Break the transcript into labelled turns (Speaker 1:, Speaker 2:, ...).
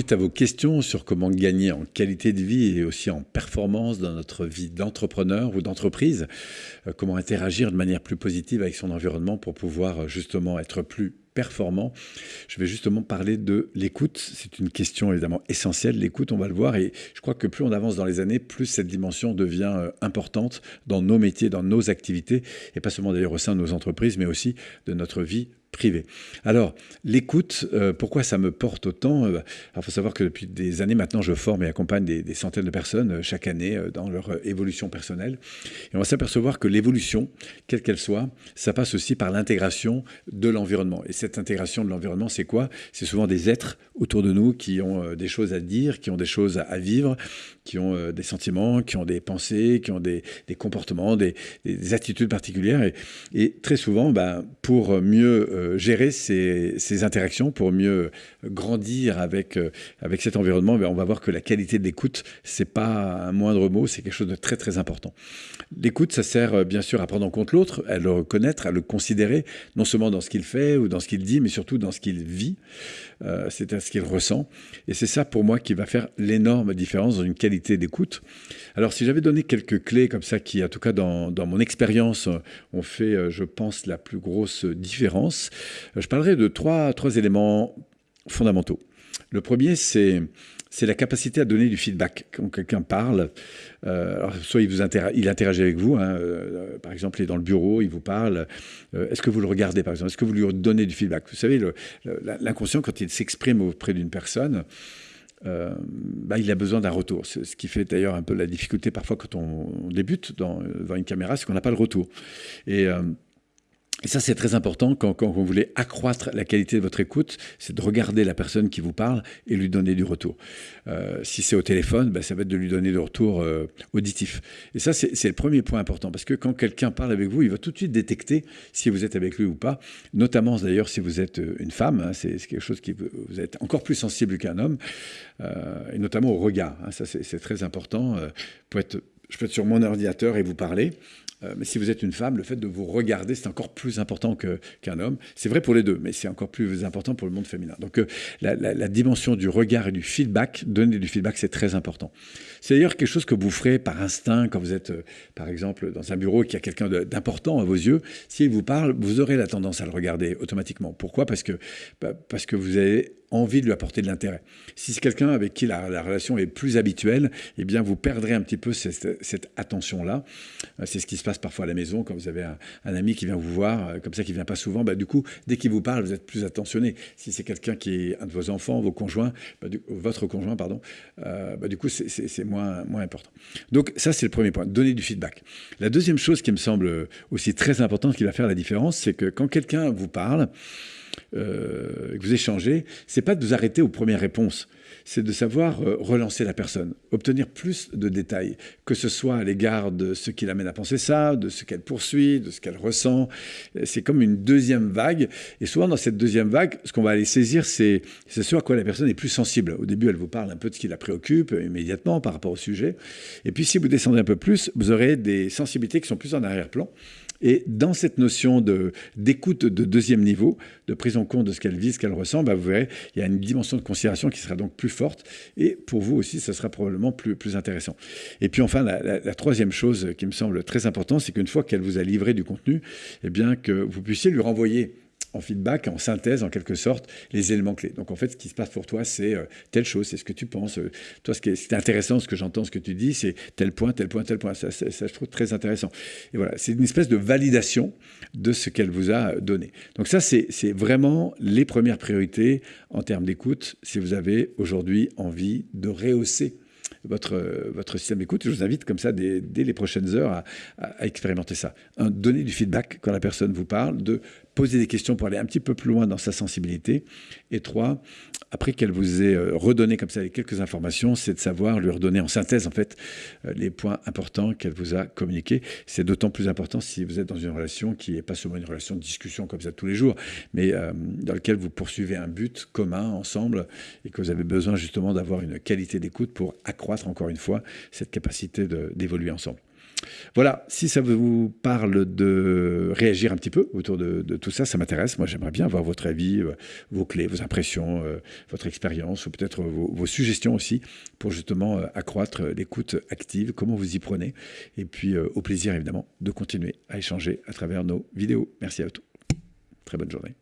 Speaker 1: suite à vos questions sur comment gagner en qualité de vie et aussi en performance dans notre vie d'entrepreneur ou d'entreprise, euh, comment interagir de manière plus positive avec son environnement pour pouvoir euh, justement être plus performant. Je vais justement parler de l'écoute. C'est une question évidemment essentielle. L'écoute, on va le voir. Et je crois que plus on avance dans les années, plus cette dimension devient euh, importante dans nos métiers, dans nos activités, et pas seulement d'ailleurs au sein de nos entreprises, mais aussi de notre vie privé. Alors, l'écoute, euh, pourquoi ça me porte autant euh, Il faut savoir que depuis des années maintenant, je forme et accompagne des, centaines de personnes euh, chaque année dans leur évolution personnelle. Et on va s'apercevoir que l'évolution, quelle qu'elle soit, ça passe aussi par l'intégration de l'environnement. Et cette intégration de l'environnement, c'est quoi? C'est souvent des êtres autour de nous qui ont des choses à dire, qui ont des choses à vivre, qui ont des sentiments, qui ont des pensées, qui ont des, comportements, des, attitudes particulières. Et, et très souvent, ben, pour mieux euh, gérer ces, interactions, pour mieux grandir avec, euh, avec cet environnement, mais on va voir que la qualité de l'écoute, c'est pas un moindre mot, c'est quelque chose de très très important. L'écoute, ça sert euh, bien sûr à prendre en compte l'autre, à le reconnaître, à le considérer, non seulement dans ce qu'il fait ou dans ce qu'il dit, mais surtout dans ce qu'il vit, c'est à ce qu'il ressent. Et c'est ça pour moi qui va faire l'énorme différence dans une qualité d'écoute. Alors si j'avais donné quelques clés comme ça, qui en tout cas dans, dans mon expérience ont fait, je pense, la plus grosse différence, je parlerai de trois, éléments fondamentaux. Le premier, c'est la capacité à donner du feedback. Quand quelqu'un parle, euh, soit il, vous interagit avec vous, hein, euh, par exemple, il est dans le bureau, il vous parle, euh, est-ce que vous le regardez, par exemple? Est-ce que vous lui donnez du feedback? Vous savez, l'inconscient, quand il s'exprime auprès d'une personne, bah, il a besoin d'un retour. Ce qui fait d'ailleurs un peu la difficulté parfois quand on, débute dans, une caméra, c'est qu'on n'a pas le retour. Et et ça, c'est très important quand, vous voulez accroître la qualité de votre écoute, c'est de regarder la personne qui vous parle et lui donner du retour. Euh, si c'est au téléphone, ben, ça va être de lui donner du retour euh, auditif. Et ça, c'est le premier point important, parce que quand quelqu'un parle avec vous, il va tout de suite détecter si vous êtes avec lui ou pas, notamment d'ailleurs si vous êtes euh, une femme, hein, c'est quelque chose qui vous êtes encore plus sensible qu'un homme, et notamment au regard. Hein, ça, c'est très important. je peux être sur mon ordinateur et vous parler. Euh, mais si vous êtes une femme, le fait de vous regarder, c'est encore plus important qu'un homme. C'est vrai pour les deux, mais c'est encore plus important pour le monde féminin. Donc euh, la, dimension du regard et du feedback, donner du feedback, c'est très important. C'est d'ailleurs quelque chose que vous ferez par instinct quand vous êtes, euh, par exemple, dans un bureau et qu'il y a quelqu'un d'important à vos yeux. S'il vous parle, vous aurez la tendance à le regarder automatiquement. Pourquoi? Parce que, bah, parce que vous avez envie de lui apporter de l'intérêt. Si c'est quelqu'un avec qui la, relation est plus habituelle, eh bien, vous perdrez un petit peu cette, attention-là. Euh, c'est ce qui se passe parfois à la maison quand vous avez un, ami qui vient vous voir, euh, comme ça, qui vient pas souvent. Bah, du coup, dès qu'il vous parle, vous êtes plus attentionné. Si c'est quelqu'un qui est un de vos enfants, vos conjoints, bah, votre conjoint, pardon, euh, bah, du coup, c'est moins, moins important. Donc, ça, c'est le premier point, donner du feedback. La deuxième chose qui me semble aussi très importante, qui va faire la différence, c'est que quand quelqu'un vous parle, euh, que vous échangez, c'est pas de vous arrêter aux premières réponses, c'est de savoir euh, relancer la personne, obtenir plus de détails, que ce soit à l'égard de ce qui l'amène à penser ça, de ce qu'elle poursuit, de ce qu'elle ressent. C'est comme une deuxième vague. Et souvent, dans cette deuxième vague, ce qu'on va aller saisir, c'est ce à quoi la personne est plus sensible. Au début, elle vous parle un peu de ce qui la préoccupe euh, immédiatement par rapport au sujet. Et puis, si vous descendez un peu plus, vous aurez des sensibilités qui sont plus en arrière-plan et dans cette notion d'écoute de, deuxième niveau, de prise en compte de ce qu'elle vit, ce qu'elle ressent, bah, vous verrez, il y a une dimension de considération qui sera donc plus forte. Et pour vous aussi, ça sera probablement plus, plus intéressant. Et puis enfin, la, troisième chose qui me semble très importante, c'est qu'une fois qu'elle vous a livré du contenu, eh bien, que vous puissiez lui renvoyer en feedback, en synthèse, en quelque sorte, les éléments clés. Donc en fait, ce qui se passe pour toi, c'est euh, telle chose, c'est ce que tu penses. Euh, toi, ce qui est, intéressant, ce que j'entends, ce que tu dis, c'est tel point, tel point, tel point. Ça, ça, je trouve très intéressant. Et voilà, c'est une espèce de validation de ce qu'elle vous a donné. Donc ça, c'est vraiment les premières priorités en termes d'écoute si vous avez aujourd'hui envie de rehausser votre, votre système d'écoute. Je vous invite comme ça, dès, les prochaines heures, à, à expérimenter ça. Donner du feedback quand la personne vous parle, de poser des questions pour aller un petit peu plus loin dans sa sensibilité. Et trois, après qu'elle vous ait euh, redonné comme ça les quelques informations, c'est de savoir lui redonner en synthèse en fait euh, les points importants qu'elle vous a communiqués. C'est d'autant plus important si vous êtes dans une relation qui n'est pas seulement une relation de discussion comme ça tous les jours, mais euh, dans laquelle vous poursuivez un but commun ensemble et que vous avez besoin justement d'avoir une qualité d'écoute pour accroître encore une fois cette capacité d'évoluer ensemble. Voilà, si ça vous parle de réagir un petit peu autour de, tout ça, ça m'intéresse. Moi, j'aimerais bien avoir votre avis, euh, vos clés, vos impressions, euh, votre expérience, ou peut-être vos, suggestions aussi, pour justement euh, accroître l'écoute active, comment vous y prenez. Et puis, au plaisir, évidemment, de continuer à échanger à travers nos vidéos. Merci à tous. Très bonne journée.